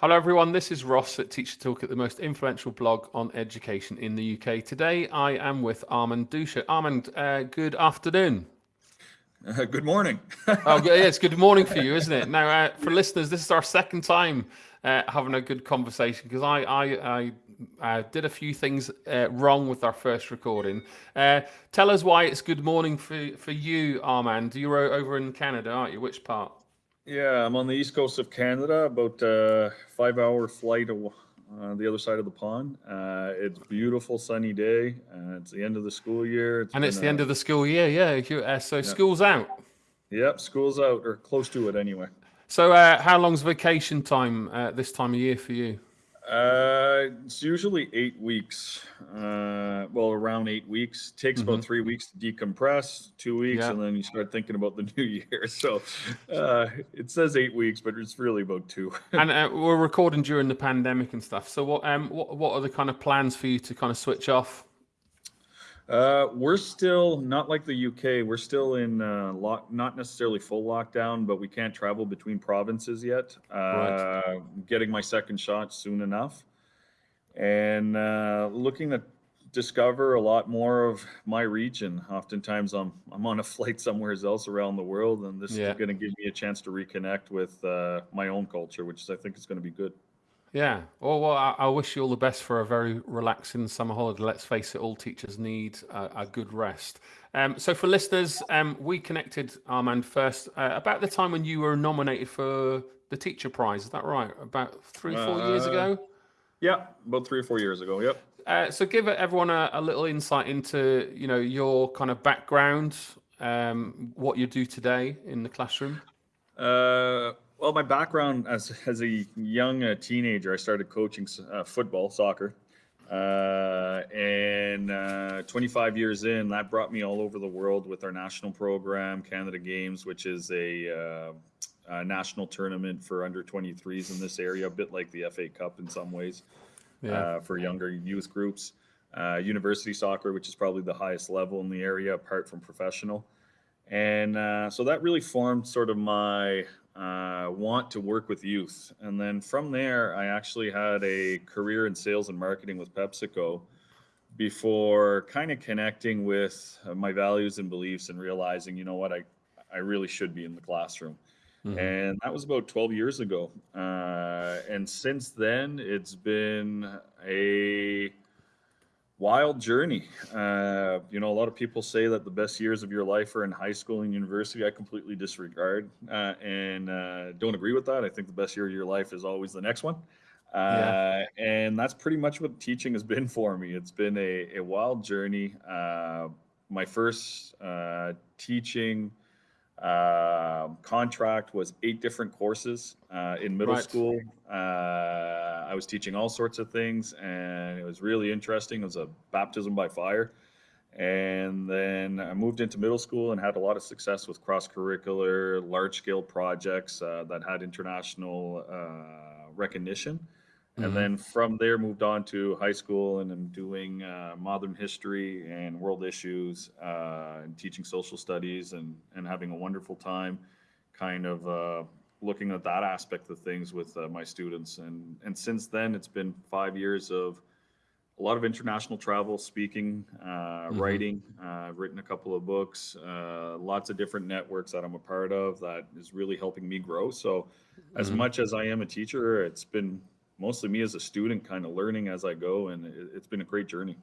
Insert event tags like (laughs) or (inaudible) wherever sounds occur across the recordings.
Hello, everyone. This is Ross at TeacherToolkit the most influential blog on education in the UK. Today, I am with Armand Doucet. Armand, uh, good afternoon. Uh, good morning. (laughs) oh, yeah, it's good morning for you, isn't it? Now, uh, for listeners, this is our second time uh, having a good conversation because I, I, I did a few things uh, wrong with our first recording. Uh, tell us why it's good morning for, for you, Armand. You're over in Canada, aren't you? Which part? Yeah, I'm on the east coast of Canada, about a five hour flight on uh, the other side of the pond. Uh, it's beautiful sunny day. Uh, it's the end of the school year. It's and it's the a, end of the school year, yeah. Uh, so yeah. school's out. Yep, school's out or close to it anyway. So uh, how long's vacation time uh, this time of year for you? Uh, it's usually eight weeks. Uh, well, around eight weeks. Takes mm-hmm. about three weeks to decompress, two weeks, yeah. and then you start thinking about the (laughs) new year. So uh, it says eight weeks, but it's really about two. (laughs) and uh, we're recording during the pandemic and stuff. So what um what what are the kind of plans for you to kind of switch off? Uh, we're still not like the UK. We're still in uh, lock, not necessarily full lockdown, but we can't travel between provinces yet. Uh, right. Getting my second shot soon enough, and uh, looking to discover a lot more of my region. Oftentimes, I'm I'm on a (laughs) flight somewhere else around the world, and this yeah. is going to give me a chance to reconnect with uh, my own culture, which I think is going to be good. Yeah. Well, well I, I, wish you all the best for a very relaxing summer holiday. Let's face it, all teachers need a, a good rest. Um, so, for listeners, um, we connected Armand first uh, about the time when you were nominated for the Teacher Prize. Is that right? About three, four uh, years ago? Yeah, about three or four years ago. Yep. Uh, so, give everyone a, a, little insight into you know your kind of background, um, what you do today in the classroom. Uh, well, my background as as a young uh, teenager, I started coaching uh, football, soccer, uh, and uh, 25 years in, that brought me all over the world with our national program, Canada Games, which is a, uh, a national tournament for under 23s in this area, a bit like the FA Cup in some ways, yeah. Uh, for younger youth groups. university soccer, which is probably the highest level in the area, apart from professional. And so that really formed sort of my uh, want to work with youth. And then from there, I actually had a career in sales and marketing with PepsiCo before kind of connecting with my values and beliefs and realizing, you know what, I, I really should be in the classroom. Mm-hmm. And that was about 12 years ago. Uh, and since then, it's been a wild journey. Uh, you know, a lot of people say that the best years of your life are in high school and university. I completely disregard uh, and uh, don't agree with that. I think the best year of your life is always the next one. Yeah. Uh, and that's pretty much what teaching has (laughs) been for me. It's been a, a wild journey. Uh, my first uh, teaching uh, contract was eight different courses uh, in middle right. school. Uh, I was teaching all sorts of things, and it was really interesting. It was a baptism by fire. And then I moved into middle school and had a lot of success with cross curricular, large scale projects uh, that had international uh, recognition. And mm-hmm. then from there, moved on to high school and I'm doing uh, modern history and world issues uh, and teaching social studies and, and having a wonderful time kind of uh, looking at that aspect of things with uh, my students. And, and since then, it's been five years of a lot of international travel, speaking, uh, mm-hmm. writing. Uh, I've written a couple of books, lots of different networks that I'm a part of that is really helping me grow. So, as mm-hmm. much as I am a teacher, it's been mostly me as a student kind of learning as I go. And it, has been a great journey.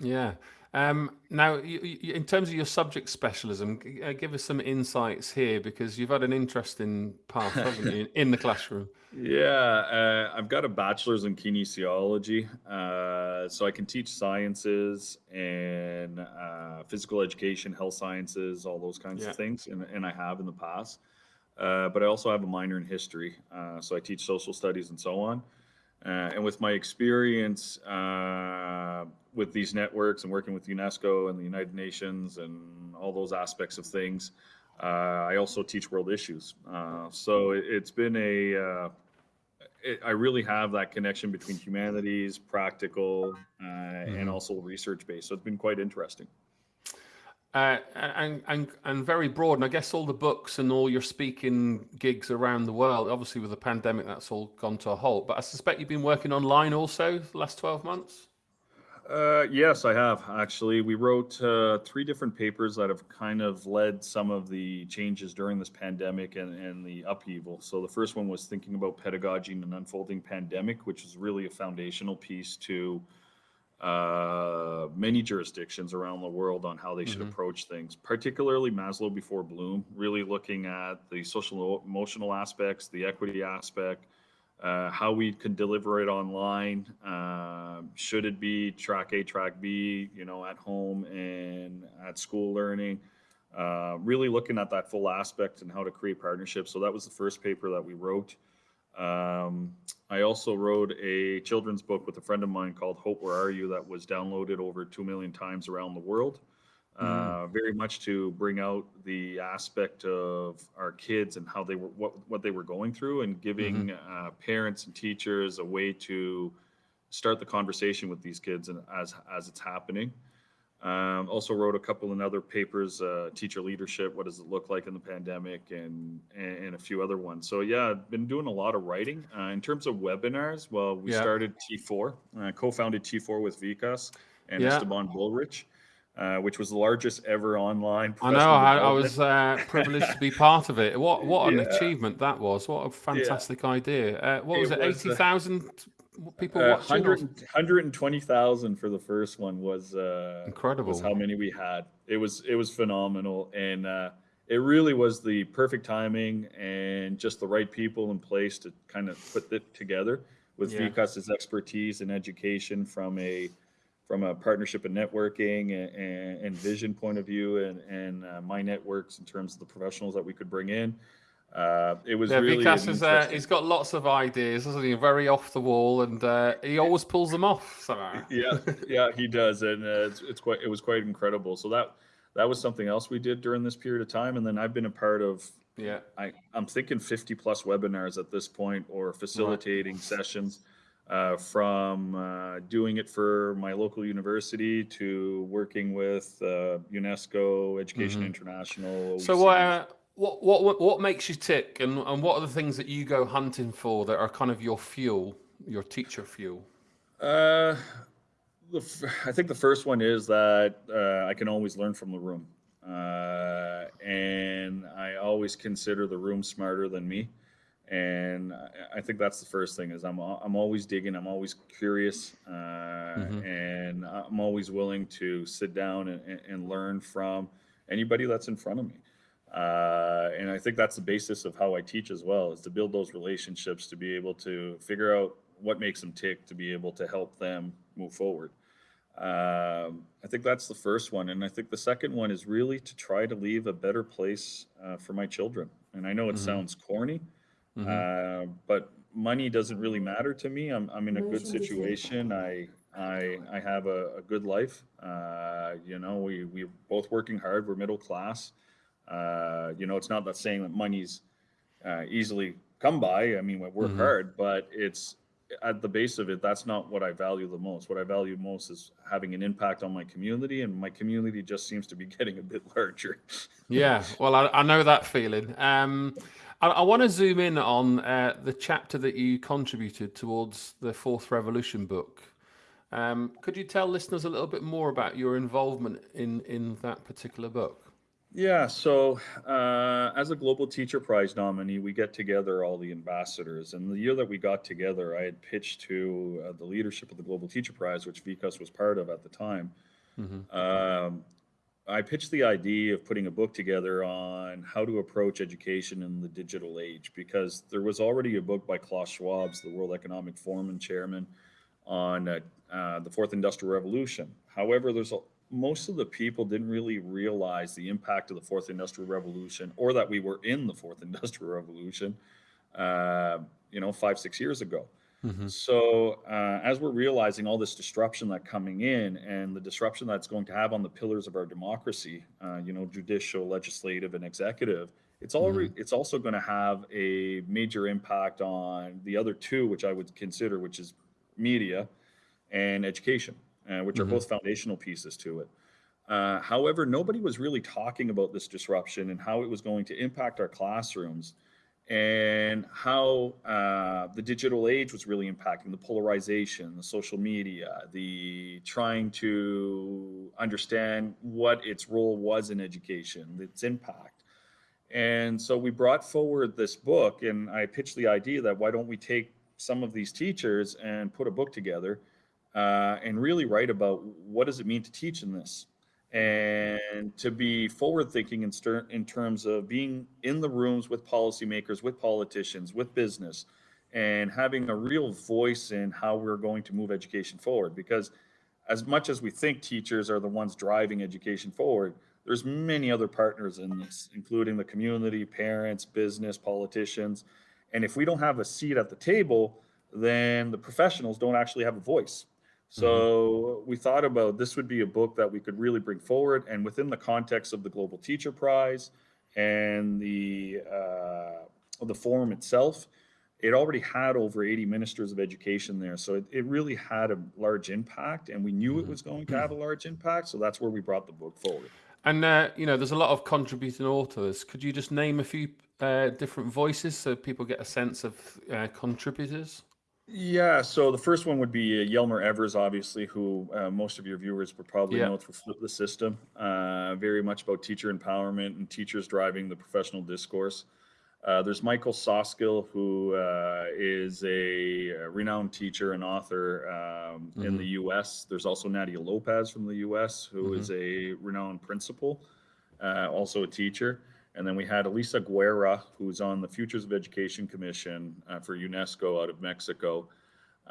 Yeah. Um, now, you, you, in terms of your subject specialism, uh, give us some insights here because you've had an interesting path, (laughs) haven't you, in the classroom? Yeah, uh, I've got a bachelor's in kinesiology, uh, so I can teach sciences and uh, physical education, health sciences, all those kinds yeah. of things, and, and, I have in the past. Uh, but I also have a minor in history, uh, so I teach social studies and so on. Uh, and with my experience uh, with these networks and working with UNESCO and the United Nations and all those aspects of things, uh, I also teach world issues. Uh, so it, has been a, uh, it, I really have that connection between humanities, practical, mm-hmm. and also research based. So it's been quite interesting. Uh, and, and and very broad. And I guess all the books and all your speaking gigs around the world, obviously with the pandemic, that's all gone to a halt. But I suspect you've been working online also the last 12 months? Uh, yes, I have actually. We wrote uh, three different papers that have kind of led some of the changes during this pandemic and, and the upheaval. So the first one was thinking about pedagogy in an unfolding pandemic, which is really a foundational piece to uh, many jurisdictions around the world on how they should Mhm. approach things, particularly Maslow before Bloom, really looking at the social emotional aspects, the equity aspect, uh, how we can deliver it online. Uh, should it be track A, track B, you know, at home and at school learning? Uh, really looking at that full aspect and how to create partnerships. So that was the first paper that we wrote. Um, I also wrote a children's book with a friend of mine called Hope, Where Are You? that was downloaded over 2 million times around the world. Uh, very much to bring out the aspect of our kids and how they were, what, what they were going through and giving uh, parents and teachers a way to start the conversation with these kids and as, as it's happening. Um, also wrote a couple of other papers, uh, teacher leadership, what does it look like in the pandemic, and, and and a few other ones. So yeah, I've been doing a lot of writing. Uh, in terms of webinars, well, we Yeah. started T4, uh, co-founded T4 with Vikas and Yeah. Esteban Bullrich, uh, which was the largest ever online. I know. I, I was uh, privileged to be part of it. What what an (laughs) Yeah. achievement that was! What a fantastic idea. Uh, what was It it? was, Eighty thousand people Uh, watching. or- 100 120,000 for the first one was uh, Incredible. was how many we had. It was it was phenomenal, and uh, it really was the perfect timing and just the right people in place to kind of put it together with Yeah. Vikas's expertise and education from a from a partnership and networking and, and, and vision point of view, and and uh, my networks in terms of the professionals that we could bring in. Uh, it was Yeah, really Vikas is, uh, he's got lots of ideas, doesn't he? Very off the wall, and uh, he always pulls them off somehow. (laughs) yeah yeah he does and uh, it's, it's quite it was quite incredible so that that was something else we did during this period of time and then i've been a part of Yeah. I, i'm thinking 50 plus webinars at this point or facilitating sessions uh, from uh, doing it for my local university to working with uh, unesco education Mhm. international So what, uh, what what what makes you tick, and and what are the things that you go hunting for that are kind of your fuel, your teacher fuel? Uh, the, f- I think the first one is that uh, I can always learn from the room, uh, and I always consider the room smarter than me, and I, think that's the first thing is I'm I'm always digging, I'm always curious, uh, Mhm. and I'm always willing to sit down and- and learn from anybody that's in front of me. Uh, and I think that's the basis of how I teach as well is to build those relationships to be able to figure out what makes them tick to be able to help them move forward. Um, I think that's the first one. And I think the second one is really to try to leave a better place uh, for my children. And I know it Mhm. sounds corny, Mhm. uh, but money doesn't really matter to me. I'm, I'm in a good situation. I, I, I have a, a good life. Uh, you know, we, we're both working hard. We're middle class. Uh, you know, it's not that saying that money's uh, easily come by. I mean, we work Mhm. hard, but it's at the base of it. That's not what I value the most. What I value most is having an impact on my community, and my community just seems to be (laughs) getting a bit larger. Yeah, well, I, I know that feeling. Um, I, I want to zoom in on uh, the chapter that you contributed towards the Fourth Revolution book. Um, could you tell listeners a little bit more about your involvement in in that particular book? Yeah, so uh, as a Global Teacher Prize nominee, we get together all the ambassadors. And the year that we got together, I had pitched to uh, the leadership of the Global Teacher Prize, which Vikas was part of at the time. Mhm. Um, I pitched the idea of putting a book together on how to approach education in the digital age because there was already a book by Klaus Schwab, the World Economic Forum and chairman, on uh, uh, the fourth industrial revolution. However, there's a, most of the people didn't really realize the impact of the fourth industrial revolution or that we were in the fourth (laughs) industrial revolution, uh, you know, five, six years ago. Mhm. So uh, as we're realizing all this disruption that coming in and the disruption that's going to have on the pillars of our democracy, uh, you know, judicial, legislative, and executive, it's already it's also going to have a major impact on the other two, which I would consider, which is media and education, uh, which are Mhm. both foundational pieces to it. Uh, however, nobody was really talking about this disruption and how it was going to impact our classrooms and how uh, the digital age was really impacting the polarization, the social media, the trying to understand what its role was in education, its impact. And so we brought forward this book, and I pitched the idea that why don't we take some of these teachers and put a book together uh, and really write about what does it mean to teach in this and to be forward thinking in, in terms of being in the rooms with policymakers, with politicians, with business, and having a real voice in how we're going to move education forward. Because as much as we think teachers are the ones driving education forward, there's many other partners in this, including the community, parents, business, politicians. And if we don't have a seat at the table, then the professionals don't actually have a voice. Mm-hmm. So we thought about this would be a book that we could really bring forward, and within the context of the Global Teacher Prize and the uh, the forum itself, it already had over 80 ministers of education there. So it, it really had a large impact, and we knew mm-hmm. it was going to have a large impact. So that's where we brought the book forward. And uh, you know, there's a lot of contributing authors. Could you just name a few uh, different voices so people get a sense of uh, contributors? Yeah, so the first one would be uh, Jelmer Evers, obviously, who uh, most of your viewers would probably yeah. know through Flip the System. Uh, very much about teacher empowerment and teachers driving the professional discourse. Uh, there's Michael Soskil, who uh, is a, a, renowned teacher and author um, mm-hmm. in the U.S. There's also Nadia Lopez from the U.S., who mm-hmm. is a renowned principal, uh, also a teacher. And then we had Elisa Guerra, who's on the Futures of Education Commission uh, for UNESCO out of Mexico,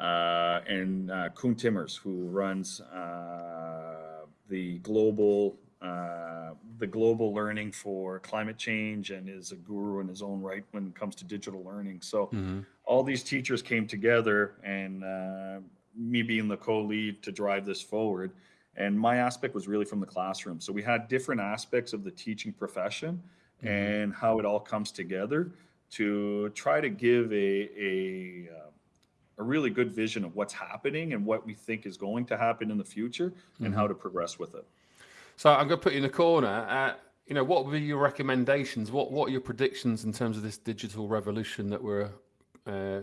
uh, and uh, Koen Timmers, who runs uh, the global uh, the global learning for climate change and is a guru in his own right when it comes to digital learning. So mm-hmm. all these teachers came together, and uh, me being the co-lead to drive this forward. And my aspect was really from the classroom. So we had different aspects of the teaching profession mm-hmm. and how it all comes together to try to give a a, uh, a really good vision of what's happening and what we think is going to happen in the future mm-hmm. and how mm-hmm. to progress with it. So I'm going to put you in the corner. Uh, you know, what would be your recommendations? What What are your predictions in terms of this digital revolution that we're uh,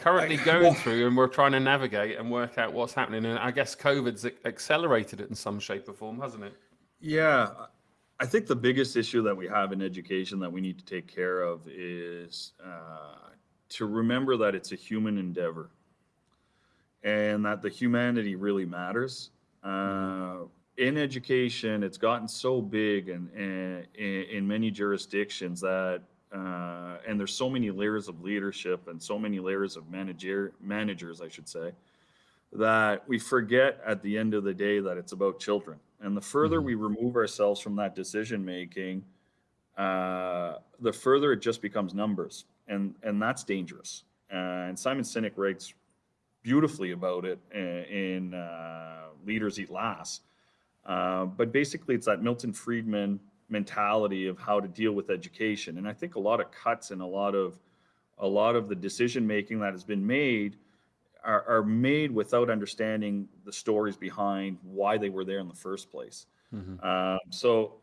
currently going through, and we're trying to navigate and work out what's happening? And I guess COVID's accelerated it in some shape or form, hasn't it? Yeah, I think the biggest issue that we have in education that we need to take care of is uh, to remember that it's a human endeavor and that the humanity really matters. Uh, in education, it's gotten so big and, in, in many jurisdictions that, uh, and there's so many layers of leadership and so many layers of manager managers, I should say, that we forget at the end of the day that it's about children and the further mm-hmm. we remove ourselves from that decision making, uh, the further it just becomes numbers, and and that's dangerous. Uh, and Simon Sinek writes beautifully about it in, uh, Leaders Eat Last. Uh, but basically, it's that Milton Friedman mentality of how to deal with education, and I think a lot of cuts and a lot of a lot of the decision making that has been made are, are made without understanding the stories behind why they were there in the first place. Mm-hmm. Um, so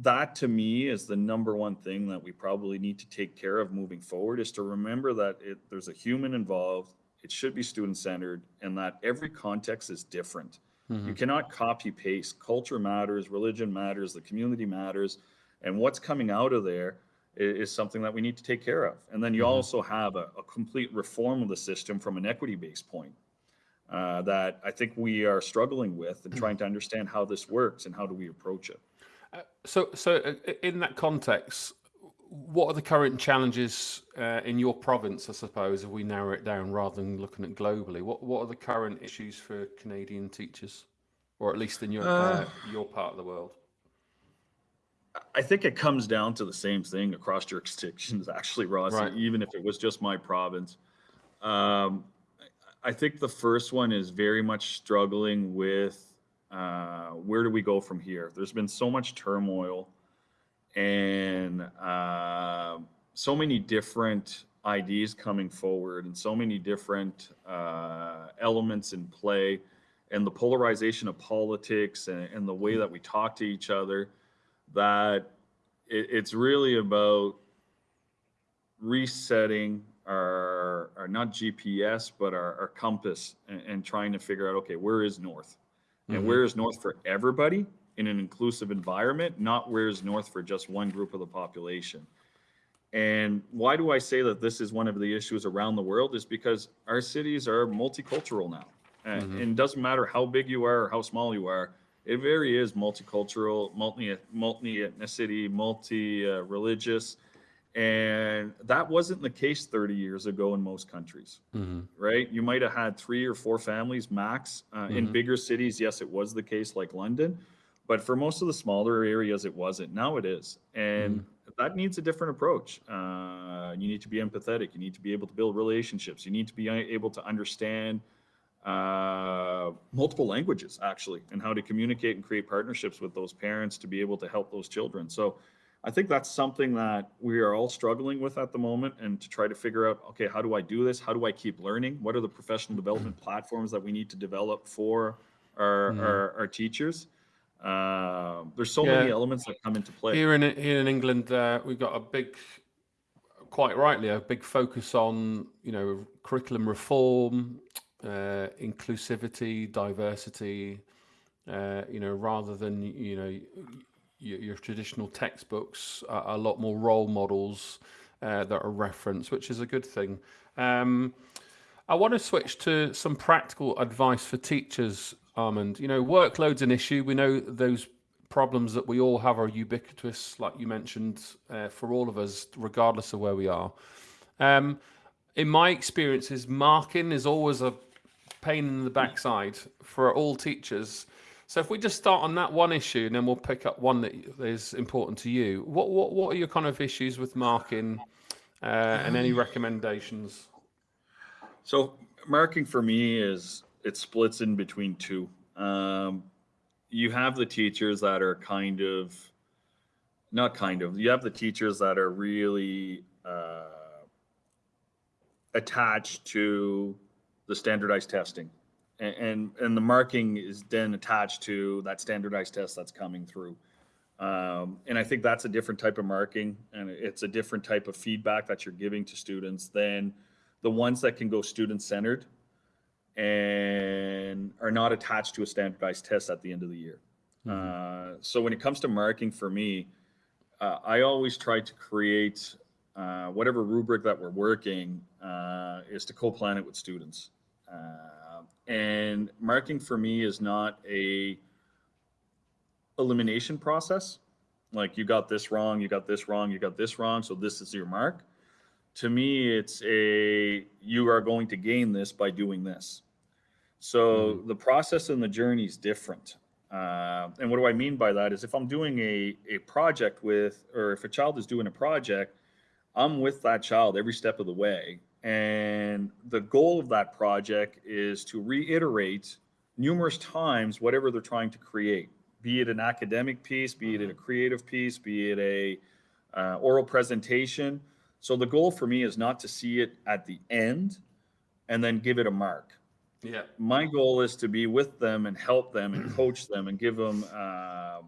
that to me is the number one thing that we probably need to take care of moving forward is to remember that it, there's a human involved it should be student centered and that every context is different mm-hmm. you cannot copy paste culture matters religion matters the community matters and what's coming out of there is something that we need to take care of. And then you mm-hmm. also have a, a, complete reform of the system from an equity based point uh, that I think we are struggling with and trying to understand how this works and how do we approach it. Uh, so, so uh, in that context, what are the current challenges uh, in your province? I suppose if we narrow it down rather than looking at globally, what what are the current issues for Canadian teachers, or at least in your uh, your part of the world? I think it comes down to the same thing across jurisdictions, (laughs) actually, Ross, right. even if it was just my province. Um, I think the first one is very much struggling with uh, where do we go from here? There's been so much turmoil and uh, so many different ideas coming forward and so many different uh, elements in play and the polarization of politics and, and the way that we talk to each other that it, it's really about resetting our, our not GPS, but our, our compass and, and, trying to figure out, okay, where is North? And mm-hmm. where is North for everybody in an inclusive environment, not where is North for just one group of the population. And why do I say that this is one of the issues around the world? Is because our cities are multicultural now. And, mm-hmm. and it doesn't matter how big you are or how small you are, it very is multicultural, multi multi ethnicity, multi uh, religious, and that wasn't the case 30 years ago in most countries, mm-hmm. right? You might have had three or four families max uh, mm-hmm. in bigger cities. Yes, it was the case like London, but for most of the smaller areas, it wasn't. Now it is, and mm-hmm. that needs a different approach. Uh, you need to be empathetic. You need to be able to build relationships. You need to be able to understand uh, multiple languages actually and how to communicate and create partnerships with those parents to be able to help those children. So i think that's something that we are all struggling with at the moment and to try to figure out okay how do i do this? How do i keep learning? What are the professional development platforms that we need to develop for our mm-hmm. our, our, teachers? Uh, there's so yeah. many elements that come into play. Here in here in england uh, we've got a big quite rightly a big focus on you know curriculum reform uh, inclusivity, diversity, uh, you know, rather than, you know, your, your traditional textbooks, a, a, lot more role models uh, that are referenced, which is a good thing. Um, I want to switch to some practical advice for teachers, Armand. You know, workload's an issue. We know those problems that we all have are ubiquitous, like you mentioned, uh, for all of us, regardless of where we are. Um, in my experiences, marking is always a pain in the backside for all teachers. So if we just start on that one issue, and then we'll pick up one that is important to you. What what what are your kind of issues with marking, uh, and any recommendations? So marking for me is it splits in between two. Um, you have the teachers that are kind of, not kind of. You have the teachers that are really uh, attached to the standardized testing. And, and, and the marking is then attached to that standardized test that's coming through. Um, and I think that's a different type of marking and it's a different type of feedback that you're giving to students than the ones that can go student centered and are not attached to a standardized test at the end of the year. Mm-hmm. Uh, so when it comes to marking for me, uh, I always try to create uh, whatever rubric that we're working uh, is to co-plan it with students. Uh, and marking for me is not a elimination process. Like you got this wrong, you got this wrong, you got this wrong, so this is your mark. To me, it's a you are going to gain this by doing this. So mm-hmm. the process and the journey is different. Uh, and what do I mean by that is if I'm doing a, a project with, or if a child is doing a project, I'm with that child every step of the way. And the goal of that project is to reiterate numerous times whatever they're trying to create, be it an academic piece, be it a mm-hmm. creative piece, be it a uh, oral presentation. So the goal for me is not to see it at the end and then give it a mark. Yeah. My goal is to be with them and help them and coach them and give them uh,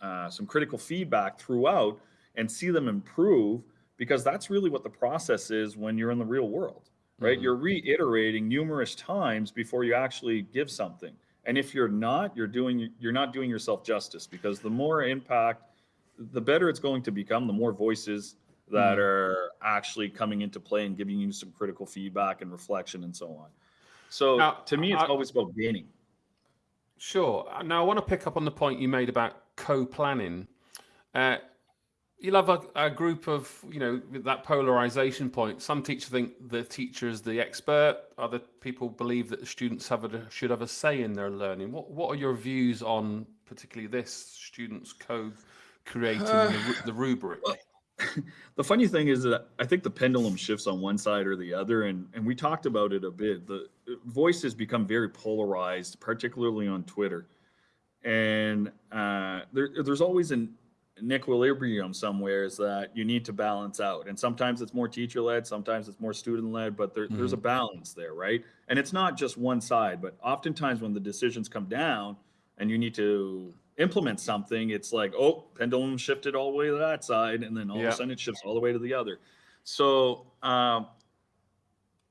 uh, some critical feedback throughout and see them improve because that's really what the process is when you're in the real world, right? Mm-hmm. You're reiterating numerous times before you actually give something. And if you're not, you're doing you're not doing yourself justice because the more impact, the better it's going to become, the more voices that mm-hmm. are actually coming into play and giving you some critical feedback and reflection and so on. So now, to me, it's I, always about gaining. Sure. Now I want to pick up on the point you made about co-planning. Uh, you'll have a, a, group of you know that polarization point. Some teachers think the teacher is the expert. Other people believe that the students have a, should have a say in their learning. What what are your views on particularly this students co creating uh, the, the, rubric? (sighs) The funny thing is that i think the pendulum shifts on one side or the other and and we talked about it a bit. The voices become very polarized particularly on twitter. And uh, there, there's always an an equilibrium somewhere is that you need to balance out. And sometimes it's more teacher led, sometimes it's more student led, but there, there's a Mm-hmm. balance there, right? And it's not just one side, but oftentimes when the decisions come down and you need to implement something, it's like, oh, pendulum shifted all the way to that side, and then all Yeah. of a sudden it shifts all the way to the other. So um,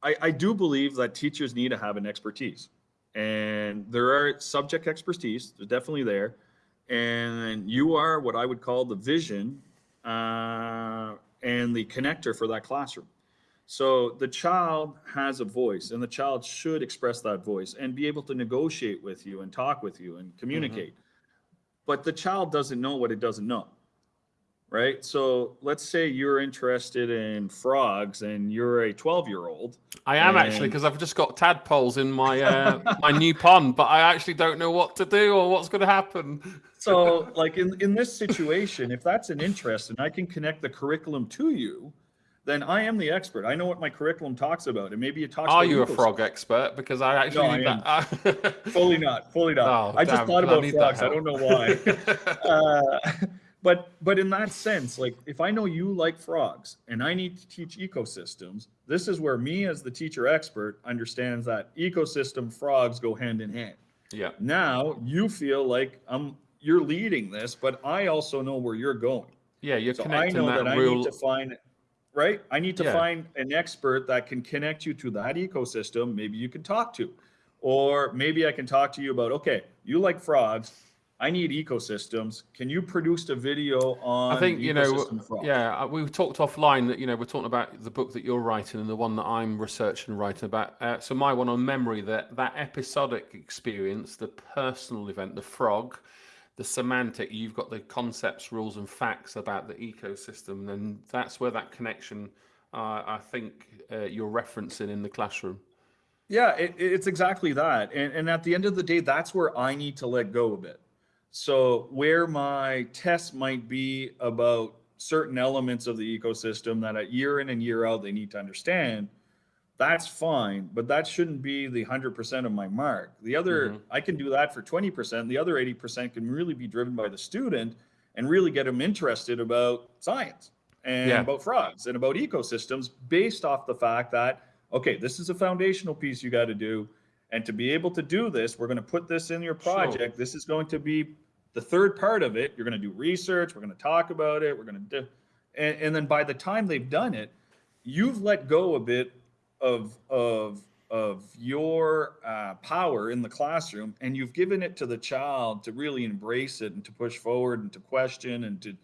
I, I do believe that teachers need to have an expertise. And there are subject expertise, they're definitely there. And you are what I would call the vision uh, and the connector for that classroom. So the child has a voice, and the child should express that voice and be able to negotiate with you and talk with you and communicate. But the child doesn't know what it doesn't know. Right. So let's say you're interested in frogs and you're a 12 year old. I am actually because I've just got tadpoles in my uh, my new pond, but I actually don't know what to do or what's going to happen. So, like in, in this situation, if that's an interest and I can connect the curriculum to you, then I am the expert. I know what my curriculum talks about, and maybe it talks. Are you a frog expert? Because I actually No, I. Fully not. Fully not. (laughs) Oh, I just damn, thought about that frogs. I don't know why. (laughs) uh, but but in that sense, like if I know you like frogs and I need to teach ecosystems, this is where me as the teacher expert understands that ecosystem frogs go hand in hand. yeah. Now you feel like I'm you're leading this, but I also know where you're going. Yeah, you're So I know that, that, I real. need to find right. I need to Yeah. find an expert that can connect you to that ecosystem. Maybe you can talk to, or maybe I can talk to you about. Okay, you like frogs. I need ecosystems. Can you produce a video on? I think you know, yeah. uh, We talked offline that you know we're talking about the book that you're writing and the one that I'm researching and writing about. Uh, so my one on memory, that that episodic experience, the personal event, the frog, the semantic. You've got the concepts, rules, and facts about the ecosystem, and that's where that connection. Uh, I think uh, you're referencing in the classroom. Yeah, it, it's exactly that. And, and at the end of the day, that's where I need to let go a bit. So, where my tests might be about certain elements of the ecosystem that at year in and year out they need to understand, that's fine, but that shouldn't be the 100% of my mark. The other, Mhm. I can do that for 20%. The other 80% can really be driven by the student and really get them interested about science and Yeah. about frogs and about ecosystems based off the fact that, okay, this is a foundational piece you got to do. And to be able to do this, we're going to put this in your Sure. project. This is going to be the third part of it. You're going to do research. We're going to talk about it. We're going to do, and, and then by the time they've done it, you've let go a bit of of of your uh, power in the classroom, and you've given it to the child to really embrace it and to push forward and to question and to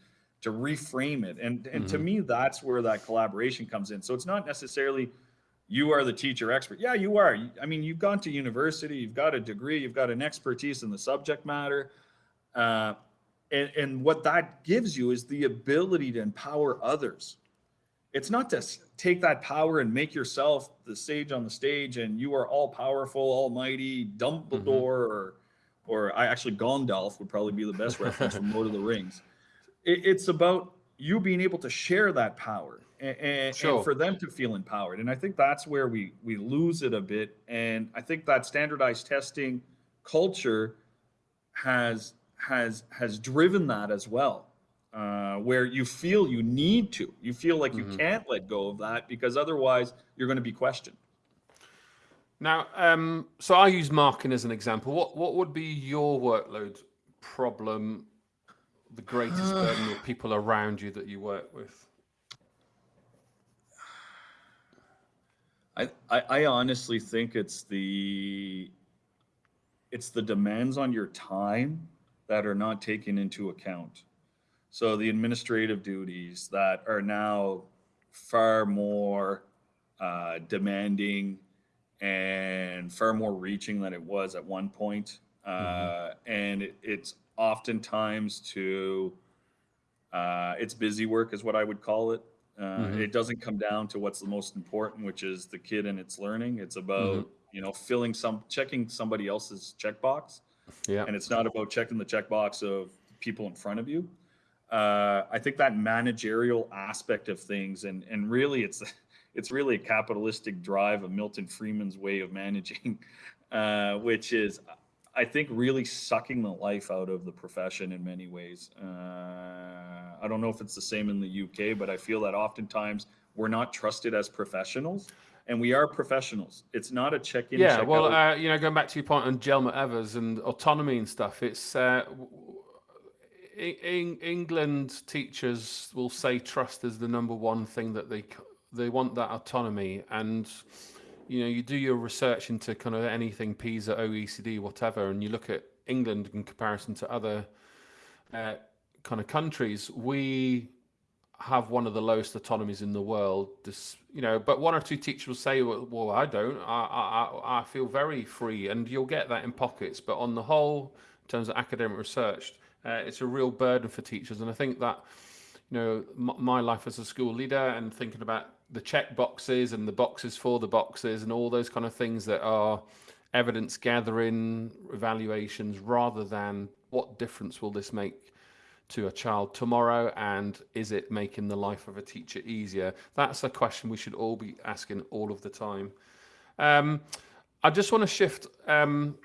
to reframe it. And and to Mhm. me, that's where that collaboration comes in. So it's not necessarily you are the teacher expert. Yeah, you are. I mean, you've gone to university, you've got a degree, you've got an expertise in the subject matter. Uh, and, and what that gives you is the ability to empower others. It's not to take that power and make yourself the sage on the stage and you are all powerful, almighty, Dumbledore, or, or I actually Gandalf would probably be the best reference from Lord of the (laughs) Rings. It, it's about you being able to share that power and, and, Sure. and for them to feel empowered. And I think that's where we we lose it a bit. And I think that standardized testing culture has has has driven that as well. Uh, where you feel you need to, you feel like you Mhm. can't let go of that because otherwise you're going to be questioned. Now, um, so I use marking as an example. What what would be your workload problem, the greatest (sighs) burden of people around you that you work with? I, I I honestly think it's the it's the demands on your time that are not taken into account. So the administrative duties that are now far more uh, demanding and far more reaching than it was at one point. Uh, and it, it's oftentimes to uh, it's busy work is what I would call it. Uh, Mhm. It doesn't come down to what's the most important, which is the kid and its learning. It's about you know filling some checking somebody else's checkbox, Yeah. and it's not about checking the checkbox of people in front of you. Uh, I think that managerial aspect of things, and and really, it's (laughs) it's really a capitalistic drive of Milton Friedman's way of managing, (laughs) uh, which is I think really sucking the life out of the profession in many ways. Uh, I don't know if it's the same in the UK, but I feel that oftentimes we're not trusted as professionals, and we are professionals. It's not a check-in. Yeah, check well, uh, you know, going back to your point on Jelmer Evers and autonomy and stuff, it's uh, in England teachers will say trust is the number one thing that they they want that autonomy and you know, you do your research into kind of anything PISA, OECD, whatever, and you look at England in comparison to other uh, kind of countries, we have one of the lowest autonomies in the world. This, you know, but one or two teachers will say, "Well, well I don't. I, I, I feel very free," and you'll get that in pockets. But on the whole, in terms of academic research, uh, it's a real burden for teachers, and I think that, you know, my life as a school leader and thinking about the check boxes and the boxes for the boxes and all those kind of things that are evidence gathering evaluations rather than what difference will this make to a child tomorrow and is it making the life of a teacher easier that's a question we should all be asking all of the time um, i just want to shift um,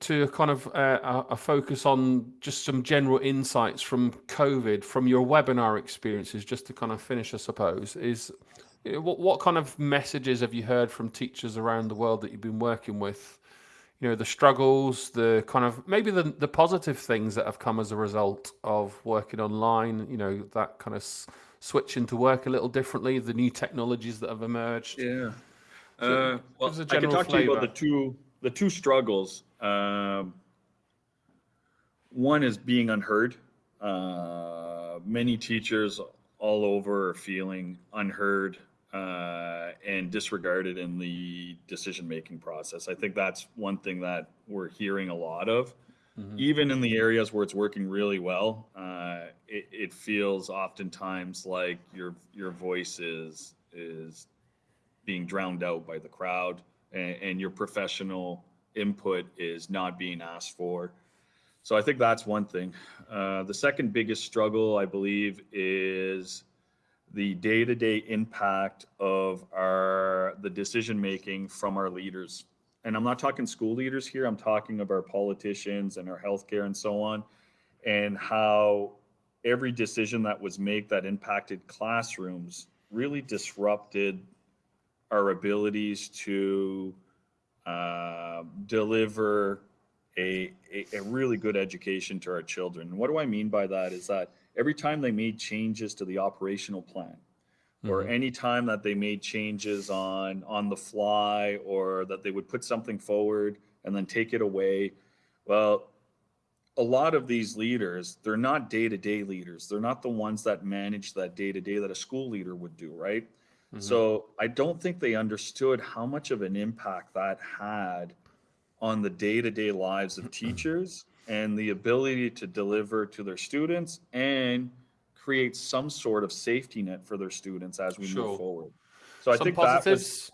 to, kind of uh, a focus on just some general insights from COVID, from your webinar experiences, just to kind of finish, I suppose, is what, what kind of messages have you heard from teachers around the world that you've been working with? You know, the struggles, the kind of maybe the, the positive things that have come as a result of working online, you know, that kind of switching to work a little differently, the new technologies that have emerged. Yeah. Uh, well, I can talk flavor. to you about the two the two struggles um, one is being unheard. Uh, many teachers all over are feeling unheard uh, and disregarded in the decision making process. I think that's one thing that we're hearing a lot of. Mm-hmm. Even in the areas where it's working really well, uh, it, it, feels oftentimes like your your voice is is being drowned out by the crowd, and, and your professional input is not being asked for. So I think that's one thing. Uh, the second biggest struggle, I believe, is the day-to-day impact of our the decision making from our leaders. And I'm not talking school leaders here. I'm talking of our politicians and our healthcare and so on, and how every decision that was made that impacted classrooms really disrupted our abilities to uh, deliver a, a, a, really good education to our children. What do I mean by that is that every time they made changes to the operational plan, or any time that they made changes on on the fly, or that they would put something forward and then take it away, well, a lot of these leaders, they're not day-to-day leaders. They're not the ones that manage that day-to-day that a school leader would do, right? Mm-hmm. So I don't think they understood how much of an impact that had on the day-to-day lives of (clears throat) teachers and the ability to deliver to their students and create some sort of safety net for their students as we sure. move forward. So some I think positives. that was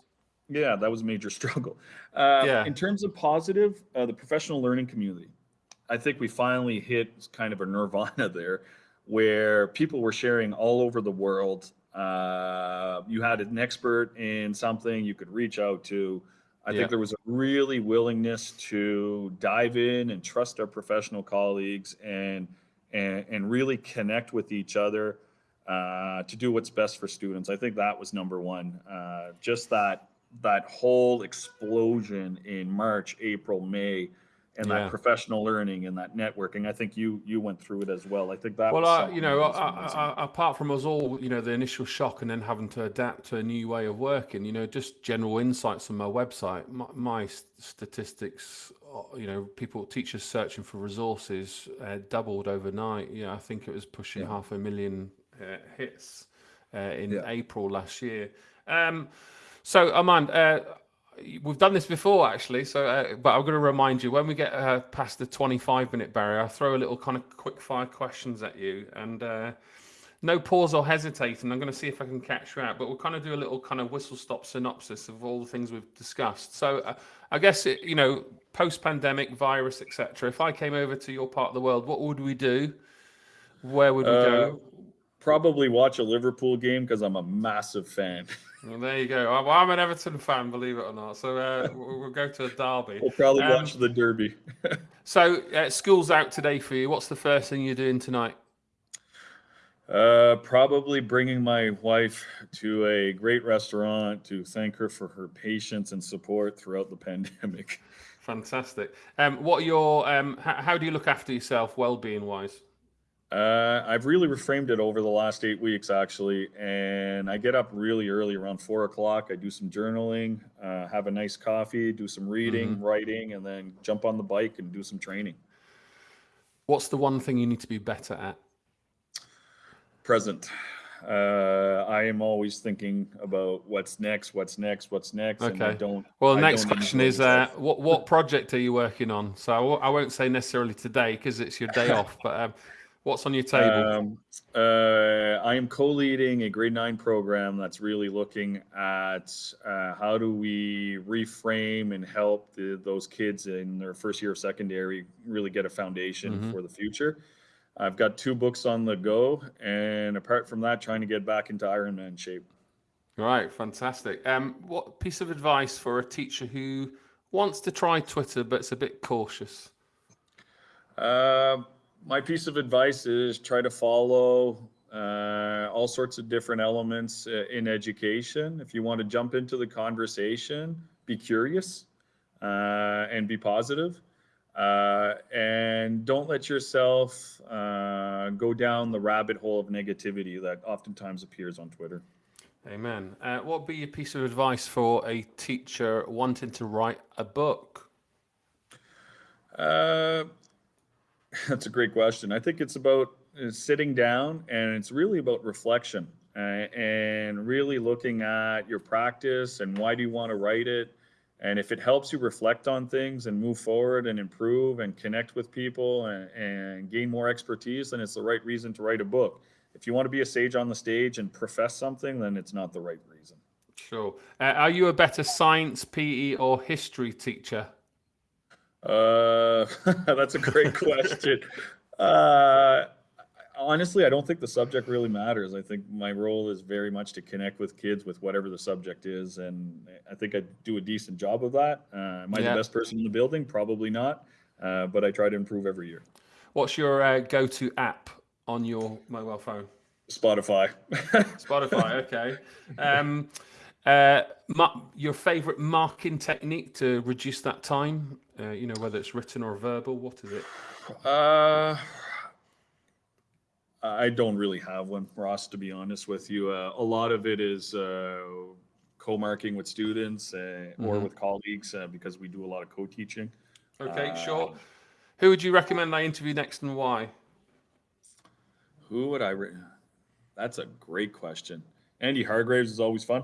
yeah, that was a major (laughs) struggle. Uh, yeah. In terms of positive, uh, the professional learning community, I think we finally hit kind of a nirvana (laughs) there, where people were sharing all over the world uh, you had an expert in something you could reach out to. I yeah. think there was a really willingness to dive in and trust our professional colleagues and and, and really connect with each other uh, to do what's best for students. I think that was number one. Uh, just that that whole explosion in March, April, May and yeah. that professional learning and that networking. I think you you went through it as well. I think that. Well, uh, you know, apart from us all, you know, the initial shock and then having to adapt to a new way of working. You know, just general insights on my website. My, my statistics, uh, you know, people teachers searching for resources uh, doubled overnight. Yeah, I think it was pushing yeah. half a million uh, hits uh, in yeah. April last year. Um, so, Armand we've done this before actually so uh, but i'm going to remind you when we get uh, past the 25 minute barrier i'll throw a little kind of quick fire questions at you and uh, no pause or hesitate and i'm going to see if i can catch you out but we'll kind of do a little kind of whistle stop synopsis of all the things we've discussed. So uh, i guess it, you know post pandemic virus etc if i came over to your part of the world what would we do? Where would we go? Uh, probably watch a liverpool game because i'm a massive fan (laughs) Well, there you go. Well, I'm an Everton fan, believe it or not. So uh, (laughs) we'll, go to a derby. We'll probably Um, watch the Derby. (laughs) So uh, school's out today for you. What's the first thing you're doing tonight? Uh, probably bringing my wife to a great restaurant to thank her for her patience and support throughout the pandemic. Fantastic. Um, what are your um, how do you look after yourself, well-being wise? Uh, I've really reframed it over the last eight weeks, actually, and I get up really early, around four o'clock. I do some journaling, uh, have a nice coffee, do some reading, writing, and then jump on the bike and do some training. What's the one thing you need to be better at? Present. Uh, I am always thinking about what's next, what's next, what's next, and I don't. Well, the I next question is, uh, what what project are you working on? So I w- I won't say necessarily today because it's your day (laughs) off, but um, what's on your table? Um, uh, I am co-leading a grade nine program that's really looking at uh, how do we reframe and help the, those kids in their first year of secondary really get a foundation Mhm. for the future. I've got two books on the go, and apart from that, trying to get back into Ironman shape. Right, fantastic. Um, what piece of advice for a teacher who wants to try Twitter but but's a bit cautious? Uh, my piece of advice is try to follow uh, all sorts of different elements uh, in education. If you want to jump into the conversation, be curious uh, and be positive. Uh, and don't let yourself uh, go down the rabbit hole of negativity that oftentimes appears on Twitter. Amen. Uh, what would be your piece of advice for a teacher wanting to write a book? (laughs) That's a great question. I think it's about uh, sitting down and it's really about reflection uh, and really looking at your practice and why do you want to write it. And if it helps you reflect on things and move forward and improve and connect with people and, and gain more expertise, then it's the right reason to write a book. If you want to be a sage on the stage and profess something, then it's not the right reason. Sure. Uh, are you a better science, PE, or history teacher? Uh, (laughs) that's a great question. Uh, honestly, I don't think the subject really matters. I think my role is very much to connect with kids with whatever the subject is, and I think I do a decent job of that. Uh, am I Yeah. the best person in the building? Probably not, uh, but I try to improve every year. What's your uh, go-to app on your mobile phone? Spotify. (laughs) Spotify. Okay. Um, uh, your favorite marking technique to reduce that time? Uh, you know, whether it's written or verbal. What is it? Uh, I don't really have one, Ross, to be honest with you. Uh, a lot of it is uh, co-marking with students uh, or Mhm. with colleagues uh, because we do a lot of co-teaching. Okay, sure. Who would you recommend I interview next and why? Who would I? That's a great question. Andy Hargreaves is always fun.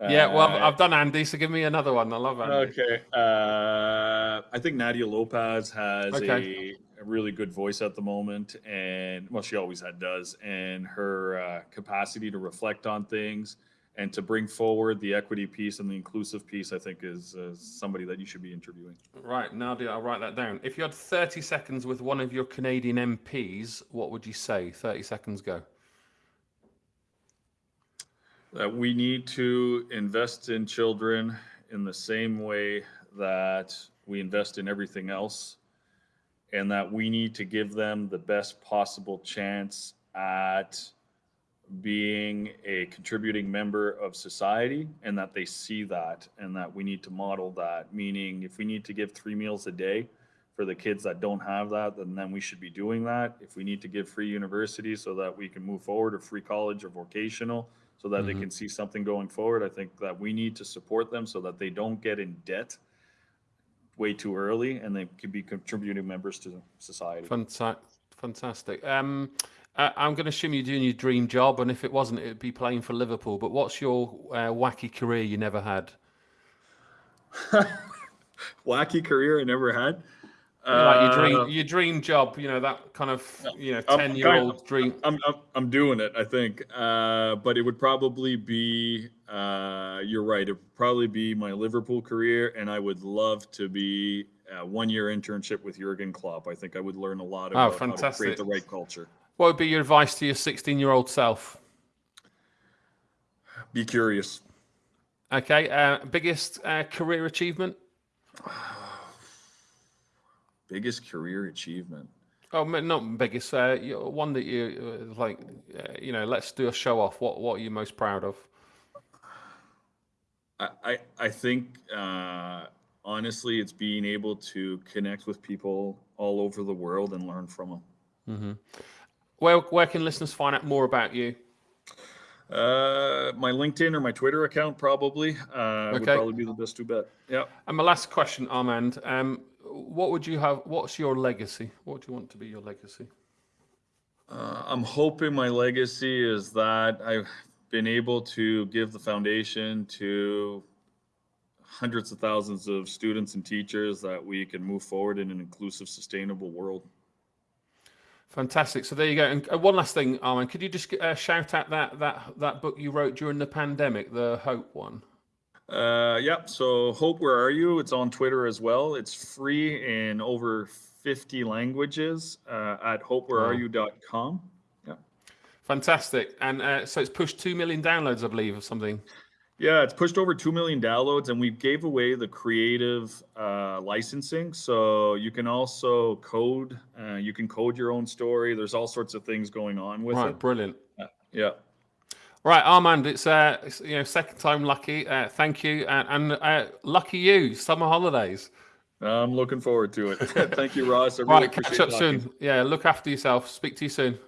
Yeah, well, I've, Uh, I've done Andy, so give me another one. I love Andy. Okay. Uh, I think Nadia Lopez has Okay. a, a really good voice at the moment, and well, she always had does, and her uh, capacity to reflect on things and to bring forward the equity piece and the inclusive piece, I think, is uh, somebody that you should be interviewing. Right, Nadia, I'll write that down. If you had 30 seconds with one of your Canadian MPs, what would you say? 30 seconds go. That we need to invest in children in the same way that we invest in everything else, and that we need to give them the best possible chance at being a contributing member of society and that they see that and that we need to model that. Meaning if we need to give three meals a day for the kids that don't have that then then we should be doing that. If we need to give free university so that we can move forward or free college or vocational so that they Mhm. can see something going forward i think that we need to support them so that they don't get in debt way too early and they can be contributing members to society Fanta- Fantastic. Um, I- I'm going to assume you're doing your dream job, and if it wasn't, it would be playing for Liverpool. But what's your uh, wacky career you never had? (laughs) wacky career i never had like your Uh, dream, your dream job. You know that kind of you know ten year old dream. I'm, I'm, I'm doing it, I think. Uh, but it would probably be, uh, you're right, it would probably be my Liverpool career. And I would love to be a one year internship with Jurgen Klopp. I think I would learn a lot about how to Oh, fantastic. create the right culture. What would be your advice to your 16 year old self? Be curious. Okay. Uh, biggest uh, career achievement? (sighs) Biggest career achievement. Oh, not biggest. Uh, one that you uh, like. Uh, you know, let's do a show off. What What are you most proud of? I I, I think uh, honestly, it's being able to connect with people all over the world and learn from them. Mm-hmm. Where Where can listeners find out more about you? Uh, my LinkedIn or my Twitter account probably uh, okay. would probably be the best to bet. Yeah. And my last question, Armand. Um, what would you have? What's your legacy? What do you want to be your legacy? Uh, I'm hoping my legacy is that I've been able to give the foundation to hundreds of thousands of students and teachers that we can move forward in an inclusive, sustainable world. Fantastic. So there you go. And uh, one last thing, Armand, could you just uh, shout out that that that book you wrote during the pandemic, the Hope one? Uh, yeah. So Hope, where are you? It's on Twitter as well. It's free in over 50 languages uh, at hopewhereareyou.com. Yeah. Fantastic. And uh, so it's pushed 2 million downloads, I believe, or something. Yeah, it's pushed over 2 million downloads and we gave away the creative uh, licensing. So you can also code, uh, you can code your own story. There's all sorts of things going on with right, it. Brilliant. Uh, yeah. Right, Armand, it's, uh, it's, you know second time lucky. Uh, thank you, and, and uh, lucky you. Summer holidays. I'm looking forward to it. (laughs) thank you, Ross. I really right, catch up soon. Yeah, look after yourself. Speak to you soon.